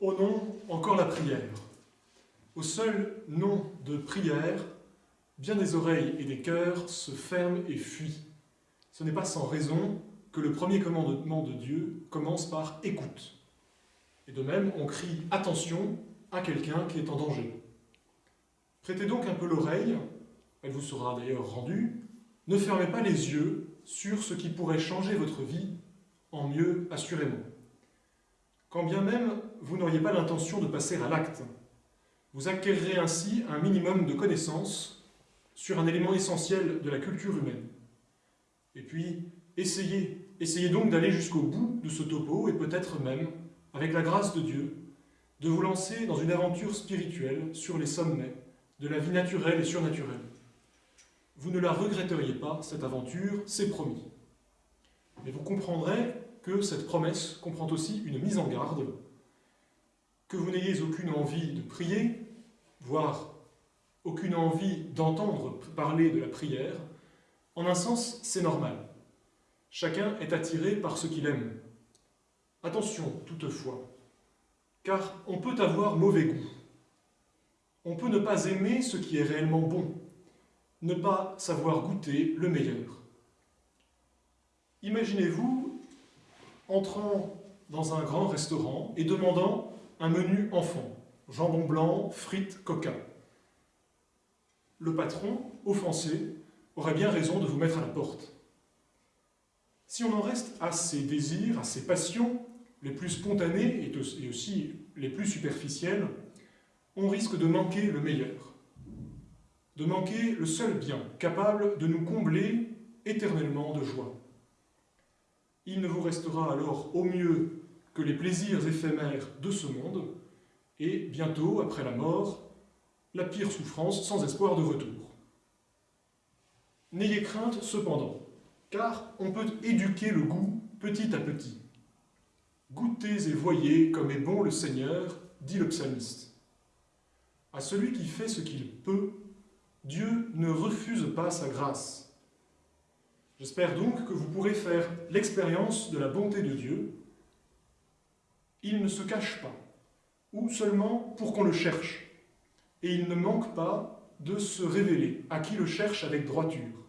Au nom, encore la prière. Au seul nom de prière, bien des oreilles et des cœurs se ferment et fuient. Ce n'est pas sans raison que le premier commandement de Dieu commence par « écoute ». Et de même, on crie « attention » à quelqu'un qui est en danger. Prêtez donc un peu l'oreille, elle vous sera d'ailleurs rendue, ne fermez pas les yeux sur ce qui pourrait changer votre vie en mieux assurément. Quand bien même vous n'auriez pas l'intention de passer à l'acte, vous acquérerez ainsi un minimum de connaissances sur un élément essentiel de la culture humaine. Et puis, essayez, essayez donc d'aller jusqu'au bout de ce topo et peut-être même, avec la grâce de Dieu, de vous lancer dans une aventure spirituelle sur les sommets de la vie naturelle et surnaturelle. Vous ne la regretteriez pas, cette aventure, c'est promis. Mais vous comprendrez que cette promesse comprend aussi une mise en garde, que vous n'ayez aucune envie de prier, voire aucune envie d'entendre parler de la prière, en un sens, c'est normal. Chacun est attiré par ce qu'il aime. Attention, toutefois, car on peut avoir mauvais goût. On peut ne pas aimer ce qui est réellement bon, ne pas savoir goûter le meilleur. Imaginez-vous entrant dans un grand restaurant et demandant un menu enfant, jambon blanc, frites, coca. Le patron, offensé, aurait bien raison de vous mettre à la porte. Si on en reste à ses désirs, à ses passions, les plus spontanées et aussi les plus superficielles, on risque de manquer le meilleur, de manquer le seul bien capable de nous combler éternellement de joie. Il ne vous restera alors au mieux que les plaisirs éphémères de ce monde, et bientôt, après la mort, la pire souffrance sans espoir de retour. N'ayez crainte cependant, car on peut éduquer le goût petit à petit. Goûtez et voyez comme est bon le Seigneur, dit le psalmiste. À celui qui fait ce qu'il peut, Dieu ne refuse pas sa grâce. J'espère donc que vous pourrez faire l'expérience de la bonté de Dieu. Il ne se cache pas, ou seulement pour qu'on le cherche, et il ne manque pas de se révéler à qui le cherche avec droiture.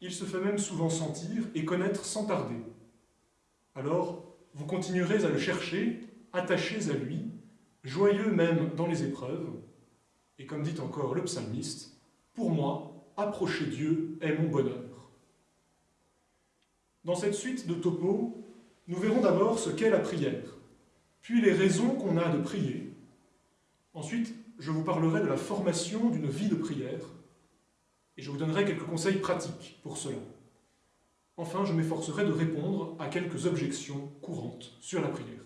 Il se fait même souvent sentir et connaître sans tarder. Alors, vous continuerez à le chercher, attachés à lui, joyeux même dans les épreuves, et comme dit encore le psalmiste, « Pour moi, approcher Dieu est mon bonheur ». Dans cette suite de topos, nous verrons d'abord ce qu'est la prière, puis les raisons qu'on a de prier. Ensuite, je vous parlerai de la formation d'une vie de prière, et je vous donnerai quelques conseils pratiques pour cela. Enfin, je m'efforcerai de répondre à quelques objections courantes sur la prière.